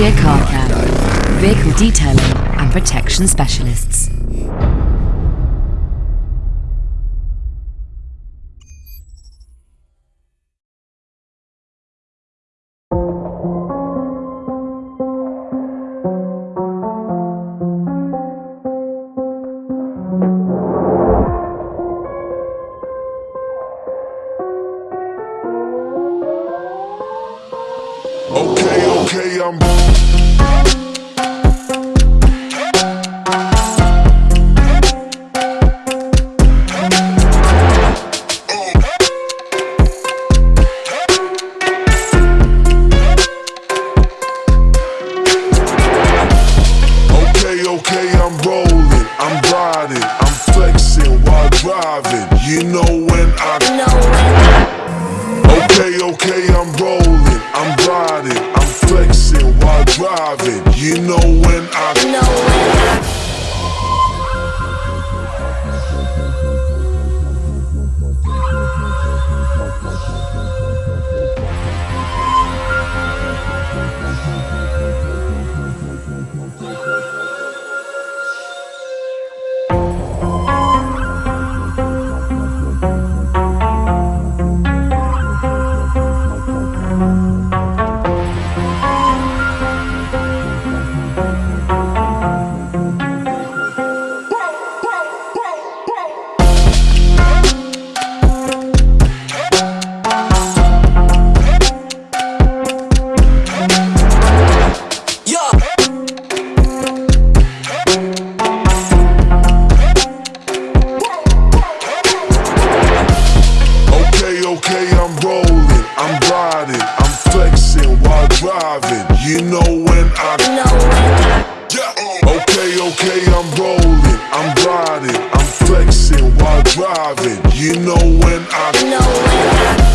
Car Care, vehicle detailing and protection specialists. Okay, okay, I'm. Okay, okay, I'm rolling, I'm riding, I'm flexing while driving. You know when I Okay, okay, I'm You know when I driving. You know when I Yeah. Uh, okay, okay, I'm rolling, I'm riding, I'm flexing while driving. You know when I